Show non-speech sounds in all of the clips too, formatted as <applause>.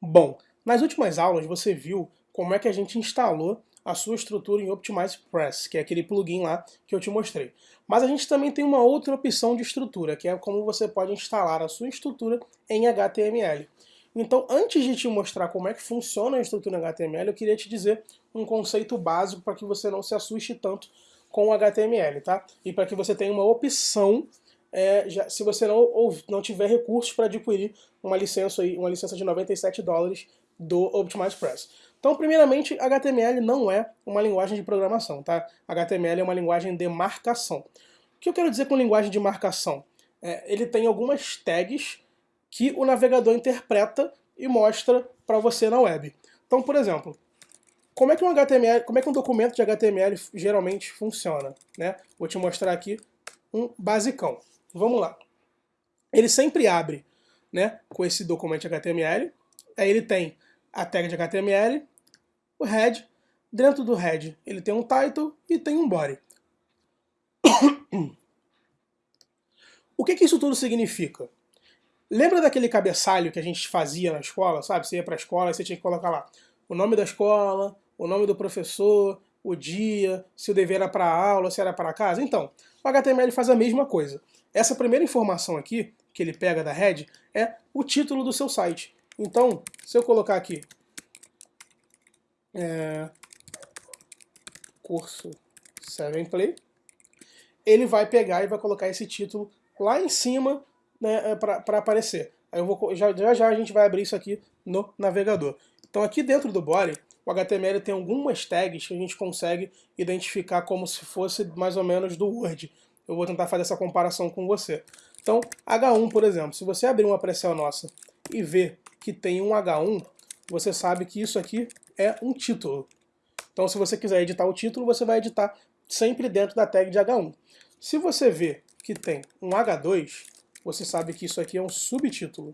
Bom, nas últimas aulas você viu como é que a gente instalou a sua estrutura em Optimize Press, que é aquele plugin lá que eu te mostrei. Mas a gente também tem uma outra opção de estrutura, que é como você pode instalar a sua estrutura em HTML. Então, antes de te mostrar como é que funciona a estrutura em HTML, eu queria te dizer um conceito básico para que você não se assuste tanto com o HTML, tá? E para que você tenha uma opção é, já, se você não, ou, não tiver recursos para adquirir uma licença, aí, uma licença de 97 dólares do Optimize Press. Então, primeiramente, HTML não é uma linguagem de programação, tá? HTML é uma linguagem de marcação. O que eu quero dizer com linguagem de marcação? É, ele tem algumas tags que o navegador interpreta e mostra para você na web. Então, por exemplo, como é que um HTML, como é que um documento de HTML geralmente funciona? Né? Vou te mostrar aqui um basicão. Vamos lá. Ele sempre abre né, com esse documento HTML. Aí ele tem a tag de HTML, o head. Dentro do head ele tem um title e tem um body. <coughs> o que, que isso tudo significa? Lembra daquele cabeçalho que a gente fazia na escola, sabe? Você ia para a escola e você tinha que colocar lá o nome da escola, o nome do professor, o dia, se o dever era para aula, se era para casa. Então, o HTML faz a mesma coisa. Essa primeira informação aqui, que ele pega da head, é o título do seu site. Então, se eu colocar aqui, é, curso 7 Play, ele vai pegar e vai colocar esse título lá em cima né, é, para aparecer. Aí eu vou, já, já já a gente vai abrir isso aqui no navegador. Então aqui dentro do body, o HTML tem algumas tags que a gente consegue identificar como se fosse mais ou menos do Word eu vou tentar fazer essa comparação com você. Então, H1, por exemplo, se você abrir uma pré nossa e ver que tem um H1, você sabe que isso aqui é um título. Então, se você quiser editar o título, você vai editar sempre dentro da tag de H1. Se você vê que tem um H2, você sabe que isso aqui é um subtítulo.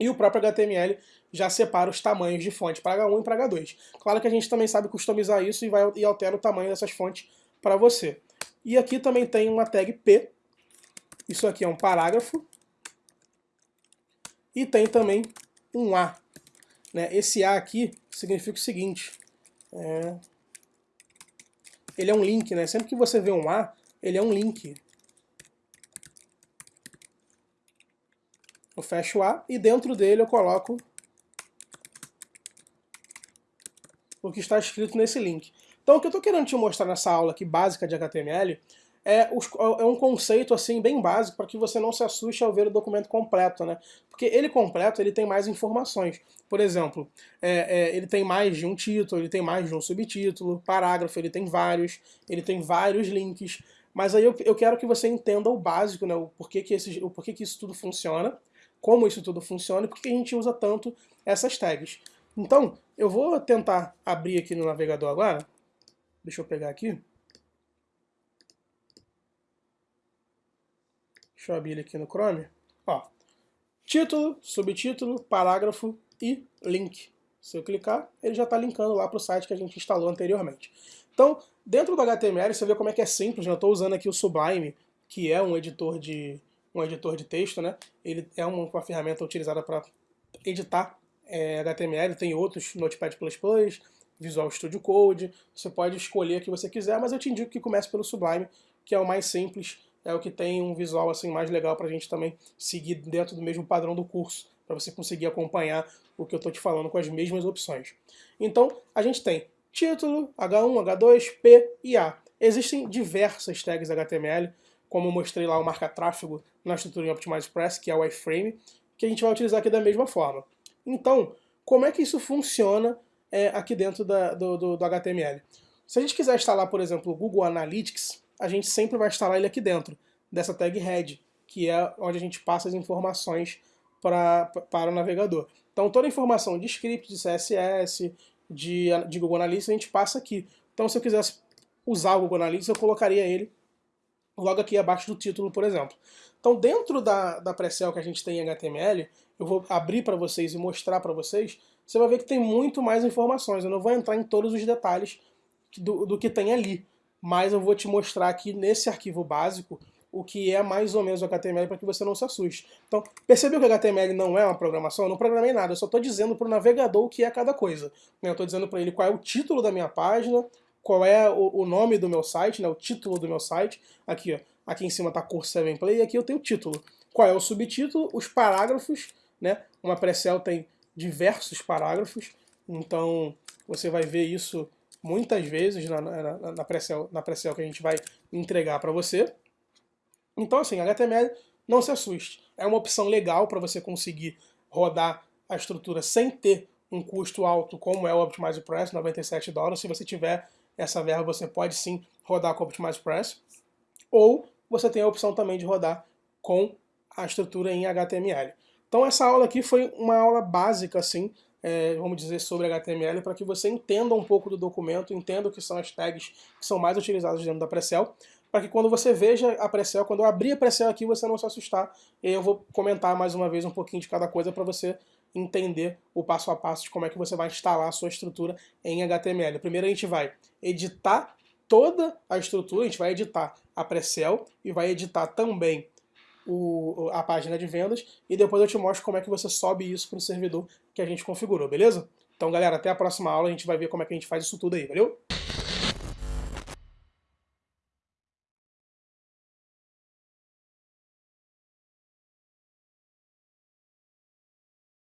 E o próprio HTML já separa os tamanhos de fonte para H1 e para H2. Claro que a gente também sabe customizar isso e, vai, e altera o tamanho dessas fontes para você. E aqui também tem uma tag P. Isso aqui é um parágrafo. E tem também um A. Né? Esse A aqui significa o seguinte. É... Ele é um link, né? Sempre que você vê um A, ele é um link. Eu fecho o A e dentro dele eu coloco o que está escrito nesse link. Então o que eu estou querendo te mostrar nessa aula aqui básica de HTML é, os, é um conceito assim bem básico para que você não se assuste ao ver o documento completo, né? Porque ele completo ele tem mais informações. Por exemplo, é, é, ele tem mais de um título, ele tem mais de um subtítulo, parágrafo, ele tem vários, ele tem vários links. Mas aí eu, eu quero que você entenda o básico, né? O porquê que, o porquê que isso tudo funciona, como isso tudo funciona e por que a gente usa tanto essas tags. Então, eu vou tentar abrir aqui no navegador agora Deixa eu pegar aqui. Deixa eu abrir ele aqui no Chrome. Ó, título, subtítulo, parágrafo e link. Se eu clicar, ele já está linkando lá para o site que a gente instalou anteriormente. Então, dentro do HTML, você vê como é que é simples. Né? Eu estou usando aqui o Sublime, que é um editor de, um editor de texto. Né? Ele é uma, uma ferramenta utilizada para editar é, HTML. Tem outros, Notepad++, Visual Studio Code, você pode escolher o que você quiser, mas eu te indico que comece pelo Sublime, que é o mais simples, é o que tem um visual assim mais legal para a gente também seguir dentro do mesmo padrão do curso, para você conseguir acompanhar o que eu estou te falando com as mesmas opções. Então, a gente tem título, H1, H2, P e A. Existem diversas tags HTML, como eu mostrei lá o marca-tráfego na estrutura em Optimize Press, que é o iframe, que a gente vai utilizar aqui da mesma forma. Então, como é que isso funciona é, aqui dentro da, do, do, do, HTML. Se a gente quiser instalar, por exemplo, o Google Analytics, a gente sempre vai instalar ele aqui dentro, dessa tag head, que é onde a gente passa as informações pra, para o navegador. Então toda a informação de script, de CSS, de, de Google Analytics, a gente passa aqui. Então se eu quisesse usar o Google Analytics, eu colocaria ele logo aqui abaixo do título, por exemplo. Então dentro da, da Precel que a gente tem em HTML, eu vou abrir para vocês e mostrar para vocês você vai ver que tem muito mais informações. Eu não vou entrar em todos os detalhes do, do que tem ali, mas eu vou te mostrar aqui nesse arquivo básico o que é mais ou menos o HTML para que você não se assuste. Então, percebeu que o HTML não é uma programação? Eu não programei nada, eu só estou dizendo para o navegador o que é cada coisa. Eu estou dizendo para ele qual é o título da minha página, qual é o, nome do meu site, né, o título do meu site. Aqui, ó, aqui em cima está curso 7 Play e aqui eu tenho o título. Qual é o subtítulo, os parágrafos, né? Uma pré-cell tem diversos parágrafos, então você vai ver isso muitas vezes na, na, na pré-cell pré que a gente vai entregar para você. Então, assim, HTML, não se assuste. É uma opção legal para você conseguir rodar a estrutura sem ter um custo alto, como é o Optimize Press, 97 dólares. Se você tiver essa verba, você pode sim rodar com o Optimize Press. Ou você tem a opção também de rodar com a estrutura em HTML. Então essa aula aqui foi uma aula básica, assim, é, vamos dizer, sobre HTML, para que você entenda um pouco do documento, entenda o que são as tags que são mais utilizadas dentro da Precel, para que quando você veja a Precel, quando eu abrir a Precel aqui, você não se assustar. E eu vou comentar mais uma vez um pouquinho de cada coisa para você entender o passo a passo de como é que você vai instalar a sua estrutura em HTML. Primeiro a gente vai editar toda a estrutura, a gente vai editar a Precel e vai editar também o, a página de vendas e depois eu te mostro como é que você sobe isso para o servidor que a gente configurou, beleza? Então galera, até a próxima aula, a gente vai ver como é que a gente faz isso tudo aí, valeu?